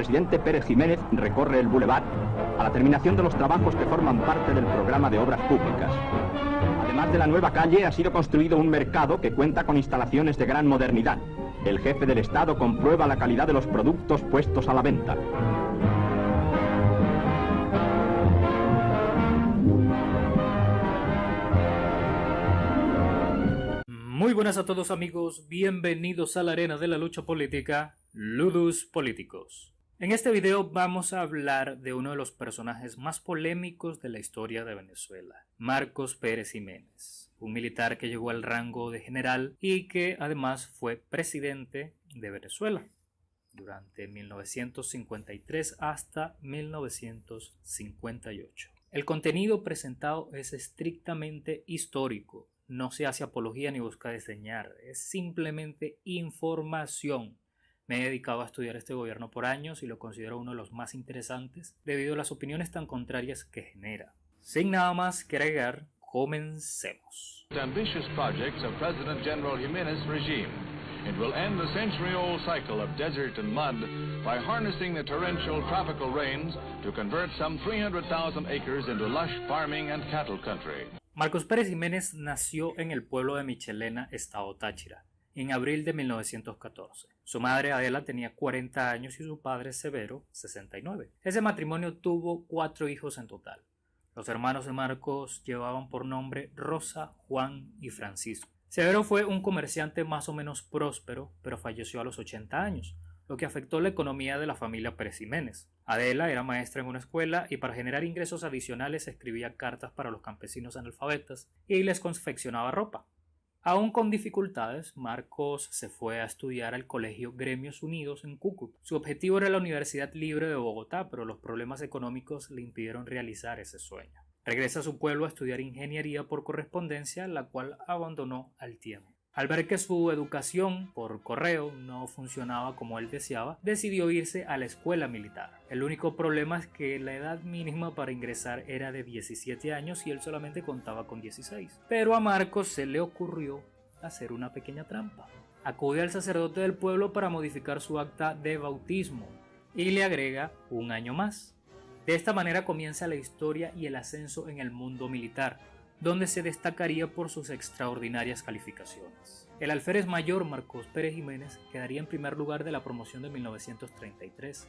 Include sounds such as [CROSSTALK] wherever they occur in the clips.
presidente Pérez Jiménez recorre el Boulevard a la terminación de los trabajos que forman parte del programa de obras públicas. Además de la nueva calle, ha sido construido un mercado que cuenta con instalaciones de gran modernidad. El jefe del Estado comprueba la calidad de los productos puestos a la venta. Muy buenas a todos amigos, bienvenidos a la arena de la lucha política, Ludus Políticos. En este video vamos a hablar de uno de los personajes más polémicos de la historia de Venezuela, Marcos Pérez Jiménez, un militar que llegó al rango de general y que además fue presidente de Venezuela durante 1953 hasta 1958. El contenido presentado es estrictamente histórico, no se hace apología ni busca diseñar, es simplemente información. Me he dedicado a estudiar este gobierno por años y lo considero uno de los más interesantes debido a las opiniones tan contrarias que genera. Sin nada más que agregar, comencemos. ambitious projects of President General Jimenez regime. It will end the century-old cycle of desert and mud by harnessing the torrential tropical rains to convert some 300,000 acres into lush farming and cattle country. Marcos Pérez Jiménez nació en el pueblo de Michelena, estado Táchira, en abril de 1914. Su madre Adela tenía 40 años y su padre Severo 69. Ese matrimonio tuvo cuatro hijos en total. Los hermanos de Marcos llevaban por nombre Rosa, Juan y Francisco. Severo fue un comerciante más o menos próspero, pero falleció a los 80 años lo que afectó la economía de la familia Pérez Jiménez. Adela era maestra en una escuela y para generar ingresos adicionales escribía cartas para los campesinos analfabetas y les confeccionaba ropa. Aún con dificultades, Marcos se fue a estudiar al Colegio Gremios Unidos en Cúcuta. Su objetivo era la Universidad Libre de Bogotá, pero los problemas económicos le impidieron realizar ese sueño. Regresa a su pueblo a estudiar ingeniería por correspondencia, la cual abandonó al tiempo. Al ver que su educación por correo no funcionaba como él deseaba, decidió irse a la escuela militar. El único problema es que la edad mínima para ingresar era de 17 años y él solamente contaba con 16. Pero a Marcos se le ocurrió hacer una pequeña trampa. Acude al sacerdote del pueblo para modificar su acta de bautismo y le agrega un año más. De esta manera comienza la historia y el ascenso en el mundo militar donde se destacaría por sus extraordinarias calificaciones. El alférez mayor Marcos Pérez Jiménez quedaría en primer lugar de la promoción de 1933.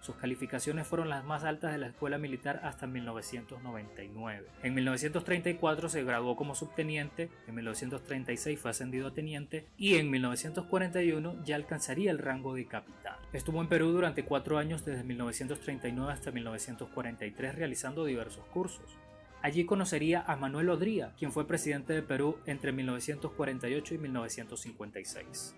Sus calificaciones fueron las más altas de la escuela militar hasta 1999. En 1934 se graduó como subteniente, en 1936 fue ascendido a teniente y en 1941 ya alcanzaría el rango de capitán. Estuvo en Perú durante cuatro años desde 1939 hasta 1943 realizando diversos cursos. Allí conocería a Manuel Odría, quien fue presidente de Perú entre 1948 y 1956.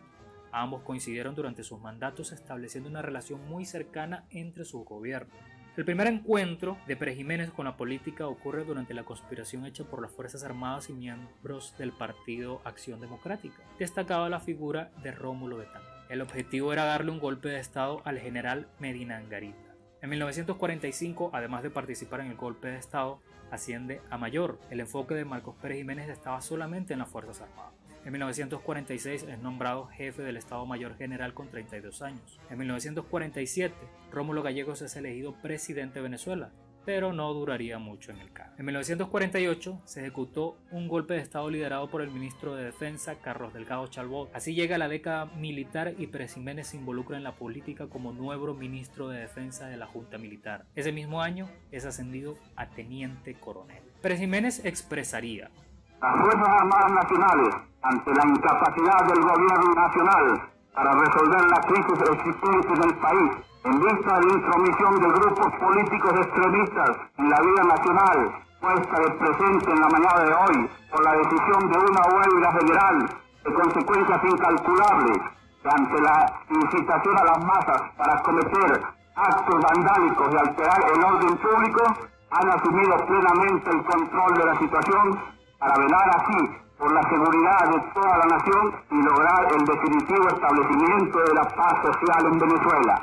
Ambos coincidieron durante sus mandatos estableciendo una relación muy cercana entre sus gobiernos. El primer encuentro de Pérez Jiménez con la política ocurre durante la conspiración hecha por las Fuerzas Armadas y miembros del Partido Acción Democrática. Destacaba la figura de Rómulo Betán. El objetivo era darle un golpe de Estado al general Medina Angarita. En 1945, además de participar en el golpe de Estado, asciende a mayor. El enfoque de Marcos Pérez Jiménez estaba solamente en las Fuerzas Armadas. En 1946 es nombrado jefe del Estado Mayor General con 32 años. En 1947, Rómulo Gallegos es elegido presidente de Venezuela pero no duraría mucho en el cargo. En 1948 se ejecutó un golpe de Estado liderado por el ministro de Defensa Carlos Delgado Chalbot. Así llega la década militar y Pérez Jiménez se involucra en la política como nuevo ministro de Defensa de la Junta Militar. Ese mismo año es ascendido a teniente coronel. Pérez Jiménez expresaría las Fuerzas Armadas Nacionales, ante la incapacidad del gobierno nacional para resolver la crisis existente del país, en vista de la intromisión de grupos políticos extremistas en la vida nacional, puesta de presente en la mañana de hoy por la decisión de una huelga general de consecuencias incalculables, ante la incitación a las masas para cometer actos vandálicos y alterar el orden público, han asumido plenamente el control de la situación para velar así por la seguridad de toda la nación y lograr el definitivo establecimiento de la paz social en Venezuela.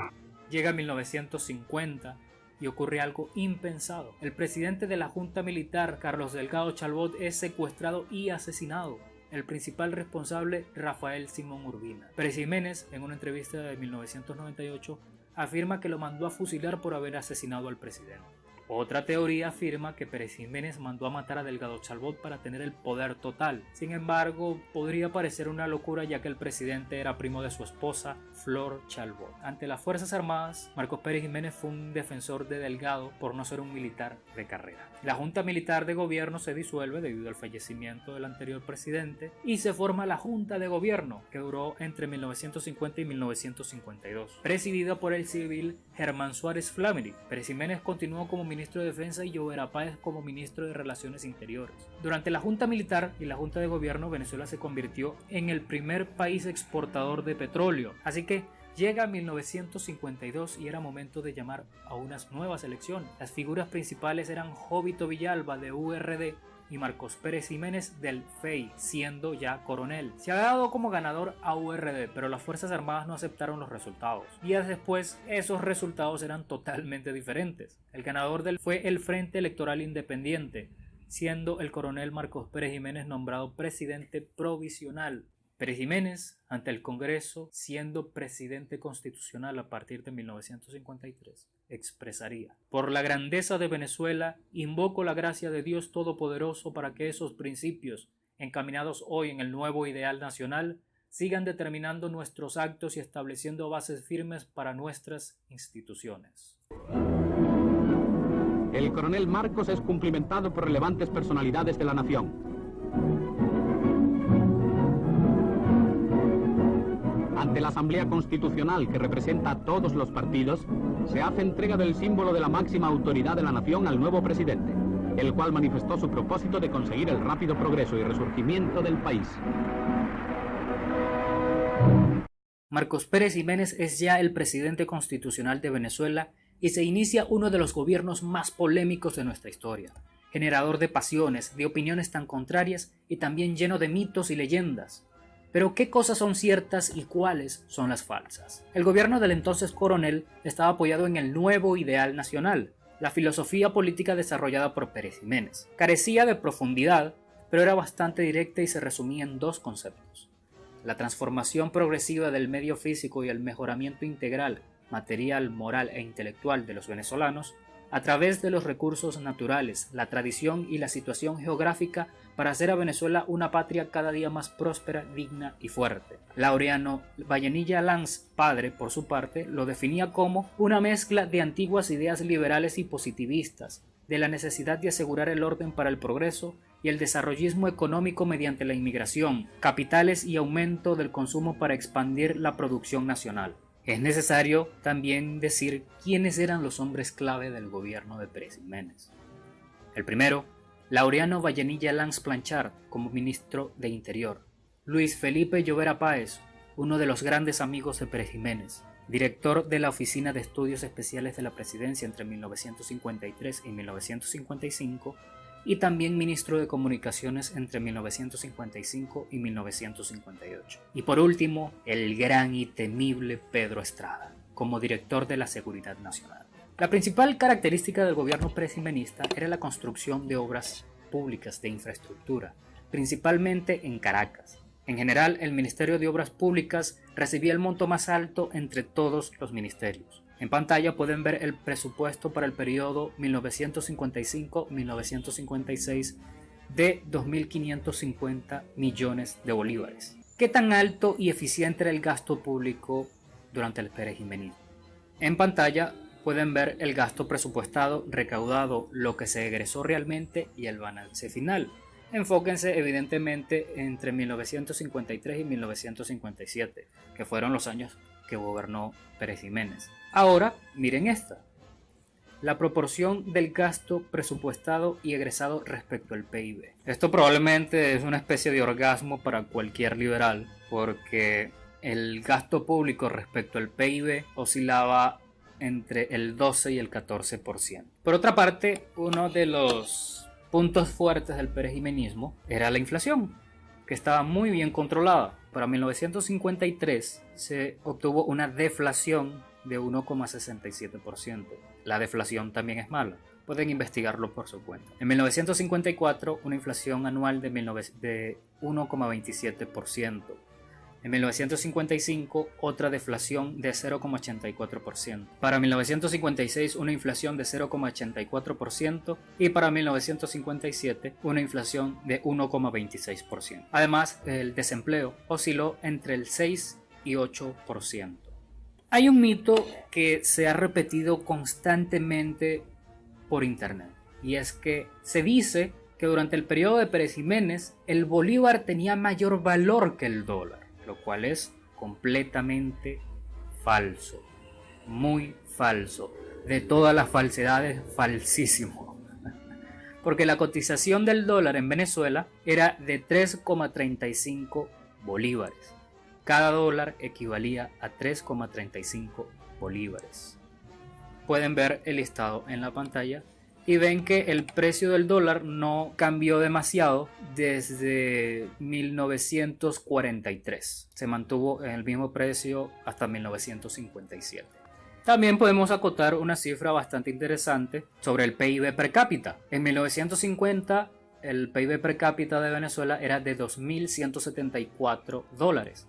Llega 1950 y ocurre algo impensado. El presidente de la Junta Militar, Carlos Delgado Chalbot, es secuestrado y asesinado. El principal responsable, Rafael Simón Urbina. Pérez Jiménez, en una entrevista de 1998, afirma que lo mandó a fusilar por haber asesinado al presidente. Otra teoría afirma que Pérez Jiménez mandó a matar a Delgado Chalbot para tener el poder total. Sin embargo, podría parecer una locura ya que el presidente era primo de su esposa, Flor Chalbot. Ante las Fuerzas Armadas, Marcos Pérez Jiménez fue un defensor de Delgado por no ser un militar de carrera. La Junta Militar de Gobierno se disuelve debido al fallecimiento del anterior presidente y se forma la Junta de Gobierno, que duró entre 1950 y 1952, presidida por el civil Germán Suárez Flamery. Pérez Jiménez continuó como ministro de Defensa y Llovera Páez como ministro de Relaciones Interiores. Durante la Junta Militar y la Junta de Gobierno, Venezuela se convirtió en el primer país exportador de petróleo, así que Llega 1952 y era momento de llamar a unas nuevas elecciones. Las figuras principales eran Jovito Villalba de URD y Marcos Pérez Jiménez del FEI, siendo ya coronel. Se ha dado como ganador a URD, pero las Fuerzas Armadas no aceptaron los resultados. Días después, esos resultados eran totalmente diferentes. El ganador del fue el Frente Electoral Independiente, siendo el coronel Marcos Pérez Jiménez nombrado presidente provisional. Pérez Jiménez, ante el Congreso, siendo presidente constitucional a partir de 1953, expresaría, por la grandeza de Venezuela, invoco la gracia de Dios Todopoderoso para que esos principios, encaminados hoy en el nuevo ideal nacional, sigan determinando nuestros actos y estableciendo bases firmes para nuestras instituciones. El coronel Marcos es cumplimentado por relevantes personalidades de la nación. Ante la Asamblea Constitucional que representa a todos los partidos, se hace entrega del símbolo de la máxima autoridad de la nación al nuevo presidente, el cual manifestó su propósito de conseguir el rápido progreso y resurgimiento del país. Marcos Pérez Jiménez es ya el presidente constitucional de Venezuela y se inicia uno de los gobiernos más polémicos de nuestra historia, generador de pasiones, de opiniones tan contrarias y también lleno de mitos y leyendas, pero ¿qué cosas son ciertas y cuáles son las falsas? El gobierno del entonces coronel estaba apoyado en el nuevo ideal nacional, la filosofía política desarrollada por Pérez Jiménez. Carecía de profundidad, pero era bastante directa y se resumía en dos conceptos. La transformación progresiva del medio físico y el mejoramiento integral, material, moral e intelectual de los venezolanos a través de los recursos naturales, la tradición y la situación geográfica para hacer a Venezuela una patria cada día más próspera, digna y fuerte. Laureano Vallenilla Lanz, padre, por su parte, lo definía como una mezcla de antiguas ideas liberales y positivistas, de la necesidad de asegurar el orden para el progreso y el desarrollismo económico mediante la inmigración, capitales y aumento del consumo para expandir la producción nacional. Es necesario también decir quiénes eran los hombres clave del gobierno de Pérez Jiménez. El primero, Laureano Vallenilla Lanz Planchard como ministro de Interior. Luis Felipe Llovera Páez, uno de los grandes amigos de Pérez Jiménez, director de la Oficina de Estudios Especiales de la Presidencia entre 1953 y 1955 y también ministro de Comunicaciones entre 1955 y 1958. Y por último, el gran y temible Pedro Estrada, como director de la Seguridad Nacional. La principal característica del gobierno presimenista era la construcción de obras públicas de infraestructura, principalmente en Caracas. En general, el Ministerio de Obras Públicas recibía el monto más alto entre todos los ministerios. En pantalla pueden ver el presupuesto para el periodo 1955-1956 de 2.550 millones de bolívares. ¿Qué tan alto y eficiente era el gasto público durante el perejimenismo? En pantalla pueden ver el gasto presupuestado, recaudado, lo que se egresó realmente y el balance final. Enfóquense evidentemente entre 1953 y 1957, que fueron los años que gobernó Pérez Jiménez. Ahora, miren esta. La proporción del gasto presupuestado y egresado respecto al PIB. Esto probablemente es una especie de orgasmo para cualquier liberal, porque el gasto público respecto al PIB oscilaba entre el 12 y el 14%. Por otra parte, uno de los puntos fuertes del perejimenismo era la inflación, que estaba muy bien controlada. Para 1953 se obtuvo una deflación de 1,67%. La deflación también es mala. Pueden investigarlo por su cuenta. En 1954, una inflación anual de 1,27%. En 1955 otra deflación de 0,84%. Para 1956 una inflación de 0,84% y para 1957 una inflación de 1,26%. Además, el desempleo osciló entre el 6 y 8%. Hay un mito que se ha repetido constantemente por internet y es que se dice que durante el periodo de Pérez Jiménez el bolívar tenía mayor valor que el dólar lo cual es completamente falso, muy falso, de todas las falsedades, falsísimo. [LAUGHS] Porque la cotización del dólar en Venezuela era de 3,35 bolívares. Cada dólar equivalía a 3,35 bolívares. Pueden ver el listado en la pantalla y ven que el precio del dólar no cambió demasiado desde 1943. Se mantuvo en el mismo precio hasta 1957. También podemos acotar una cifra bastante interesante sobre el PIB per cápita. En 1950 el PIB per cápita de Venezuela era de 2.174 dólares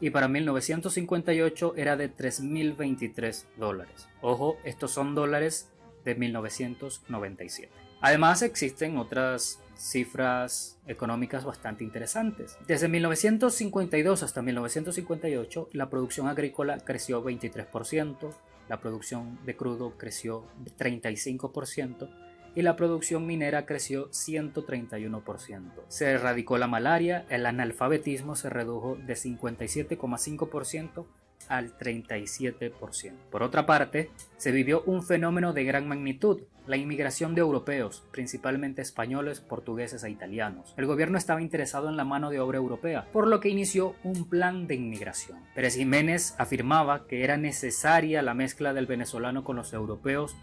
y para 1958 era de 3.023 dólares. Ojo, estos son dólares de 1997. Además existen otras cifras económicas bastante interesantes. Desde 1952 hasta 1958 la producción agrícola creció 23%, la producción de crudo creció 35% y la producción minera creció 131%. Se erradicó la malaria, el analfabetismo se redujo de 57,5% al 37%. Por otra parte, se vivió un fenómeno de gran magnitud, la inmigración de europeos, principalmente españoles, portugueses e italianos. El gobierno estaba interesado en la mano de obra europea, por lo que inició un plan de inmigración. Pérez Jiménez afirmaba que era necesaria la mezcla del venezolano con los europeos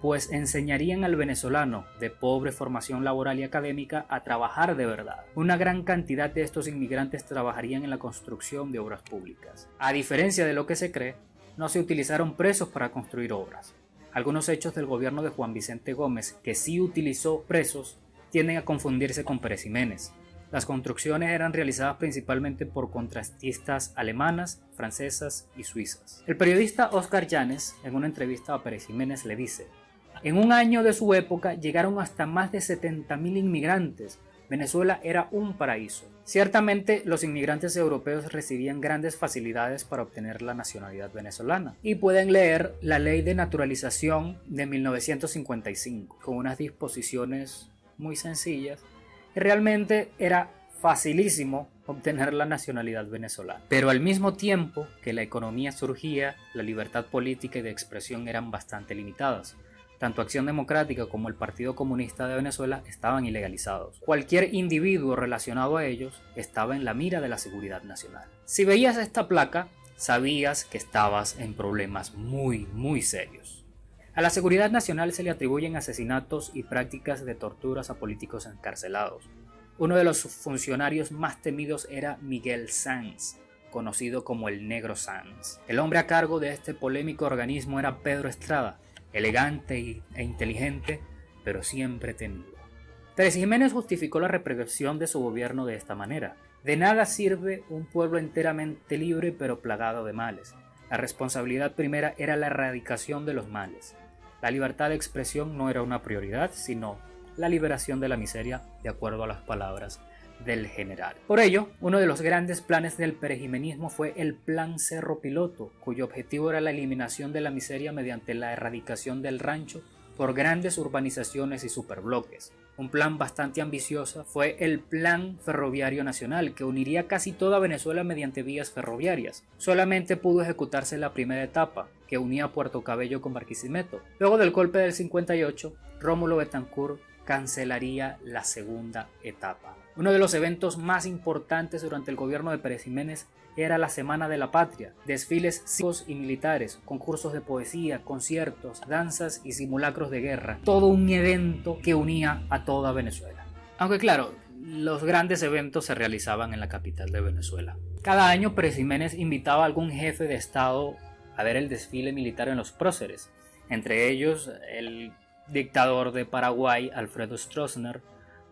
pues enseñarían al venezolano de pobre formación laboral y académica a trabajar de verdad. Una gran cantidad de estos inmigrantes trabajarían en la construcción de obras públicas. A diferencia de lo que se cree, no se utilizaron presos para construir obras. Algunos hechos del gobierno de Juan Vicente Gómez, que sí utilizó presos, tienden a confundirse con Pérez Jiménez. Las construcciones eran realizadas principalmente por contrastistas alemanas, francesas y suizas. El periodista Oscar Llanes, en una entrevista a Pérez Jiménez, le dice, en un año de su época llegaron hasta más de 70.000 inmigrantes. Venezuela era un paraíso. Ciertamente los inmigrantes europeos recibían grandes facilidades para obtener la nacionalidad venezolana y pueden leer la ley de naturalización de 1955 con unas disposiciones muy sencillas realmente era facilísimo obtener la nacionalidad venezolana. Pero al mismo tiempo que la economía surgía, la libertad política y de expresión eran bastante limitadas. Tanto Acción Democrática como el Partido Comunista de Venezuela estaban ilegalizados. Cualquier individuo relacionado a ellos estaba en la mira de la seguridad nacional. Si veías esta placa, sabías que estabas en problemas muy, muy serios. A la seguridad nacional se le atribuyen asesinatos y prácticas de torturas a políticos encarcelados. Uno de los funcionarios más temidos era Miguel Sanz, conocido como el Negro Sanz. El hombre a cargo de este polémico organismo era Pedro Estrada, elegante e inteligente, pero siempre temido. Pérez Jiménez justificó la represión de su gobierno de esta manera. De nada sirve un pueblo enteramente libre pero plagado de males. La responsabilidad primera era la erradicación de los males. La libertad de expresión no era una prioridad, sino la liberación de la miseria, de acuerdo a las palabras del general. Por ello, uno de los grandes planes del perejimenismo fue el Plan Cerro Piloto, cuyo objetivo era la eliminación de la miseria mediante la erradicación del rancho por grandes urbanizaciones y superbloques. Un plan bastante ambicioso fue el Plan Ferroviario Nacional, que uniría casi toda Venezuela mediante vías ferroviarias. Solamente pudo ejecutarse la primera etapa, que unía Puerto Cabello con Barquisimeto. Luego del golpe del 58, Rómulo Betancourt cancelaría la segunda etapa. Uno de los eventos más importantes durante el gobierno de Pérez Jiménez era la Semana de la Patria, desfiles cívicos y militares, concursos de poesía, conciertos, danzas y simulacros de guerra. Todo un evento que unía a toda Venezuela. Aunque claro, los grandes eventos se realizaban en la capital de Venezuela. Cada año Pérez Jiménez invitaba a algún jefe de Estado a ver el desfile militar en los próceres, entre ellos el dictador de Paraguay Alfredo Stroessner,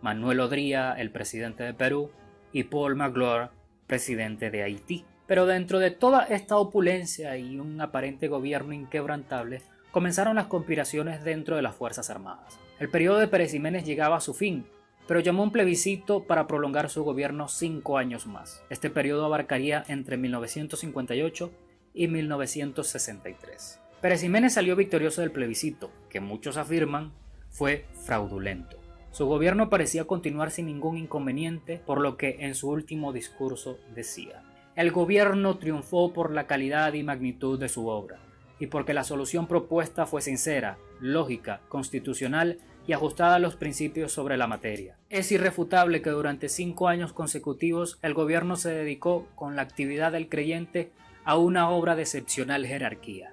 Manuel Odría, el presidente de Perú, y Paul Magloire, presidente de Haití. Pero dentro de toda esta opulencia y un aparente gobierno inquebrantable, comenzaron las conspiraciones dentro de las Fuerzas Armadas. El periodo de Pérez Jiménez llegaba a su fin, pero llamó un plebiscito para prolongar su gobierno cinco años más. Este periodo abarcaría entre 1958 y 1963. Pérez Jiménez salió victorioso del plebiscito, que muchos afirman fue fraudulento. Su gobierno parecía continuar sin ningún inconveniente, por lo que en su último discurso decía, el gobierno triunfó por la calidad y magnitud de su obra, y porque la solución propuesta fue sincera, lógica, constitucional y ajustada a los principios sobre la materia. Es irrefutable que durante cinco años consecutivos el gobierno se dedicó con la actividad del creyente a una obra de excepcional jerarquía.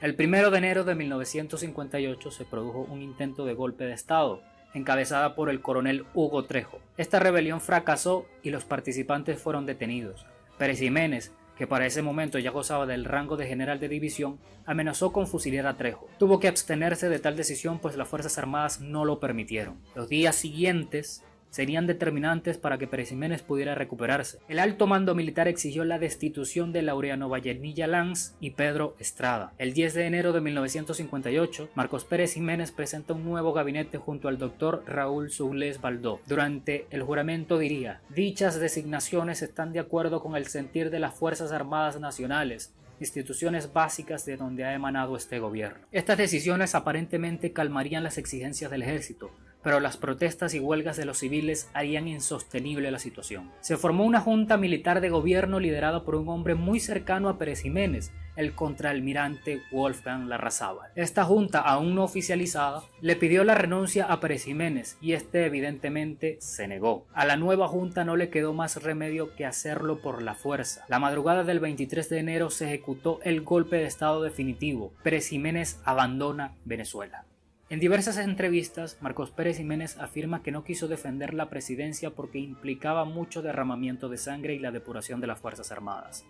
El 1 de enero de 1958 se produjo un intento de golpe de Estado, encabezada por el coronel Hugo Trejo. Esta rebelión fracasó y los participantes fueron detenidos. Pérez Jiménez, que para ese momento ya gozaba del rango de general de división, amenazó con fusilar a Trejo. Tuvo que abstenerse de tal decisión pues las Fuerzas Armadas no lo permitieron. Los días siguientes serían determinantes para que Pérez Jiménez pudiera recuperarse. El alto mando militar exigió la destitución de Laureano Vallenilla Lanz y Pedro Estrada. El 10 de enero de 1958, Marcos Pérez Jiménez presenta un nuevo gabinete junto al doctor Raúl Soules Baldó. Durante el juramento diría, dichas designaciones están de acuerdo con el sentir de las Fuerzas Armadas Nacionales, instituciones básicas de donde ha emanado este gobierno. Estas decisiones aparentemente calmarían las exigencias del ejército, pero las protestas y huelgas de los civiles harían insostenible la situación. Se formó una junta militar de gobierno liderada por un hombre muy cercano a Pérez Jiménez, el contraalmirante Wolfgang Larrazábal. Esta junta, aún no oficializada, le pidió la renuncia a Pérez Jiménez y este evidentemente se negó. A la nueva junta no le quedó más remedio que hacerlo por la fuerza. La madrugada del 23 de enero se ejecutó el golpe de estado definitivo. Pérez Jiménez abandona Venezuela. En diversas entrevistas, Marcos Pérez Jiménez afirma que no quiso defender la presidencia porque implicaba mucho derramamiento de sangre y la depuración de las Fuerzas Armadas.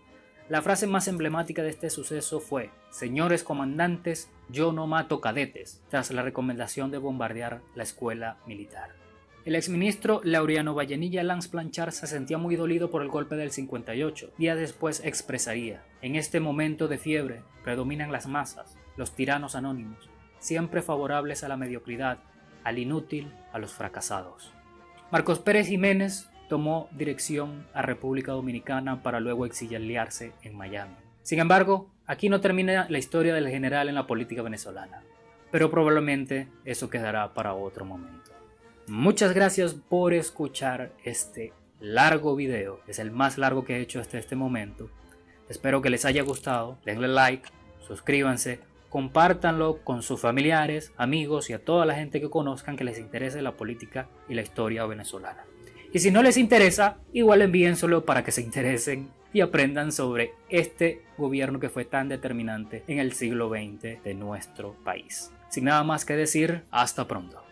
La frase más emblemática de este suceso fue, Señores comandantes, yo no mato cadetes, tras la recomendación de bombardear la escuela militar. El exministro Laureano Vallenilla Lanz Planchar se sentía muy dolido por el golpe del 58. Días después expresaría, en este momento de fiebre predominan las masas, los tiranos anónimos, siempre favorables a la mediocridad, al inútil, a los fracasados. Marcos Pérez Jiménez tomó dirección a República Dominicana para luego exiliarse en Miami. Sin embargo, aquí no termina la historia del general en la política venezolana, pero probablemente eso quedará para otro momento. Muchas gracias por escuchar este largo video, es el más largo que he hecho hasta este momento. Espero que les haya gustado, denle like, suscríbanse compártanlo con sus familiares, amigos y a toda la gente que conozcan que les interese la política y la historia venezolana. Y si no les interesa, igual envíenselo para que se interesen y aprendan sobre este gobierno que fue tan determinante en el siglo XX de nuestro país. Sin nada más que decir, hasta pronto.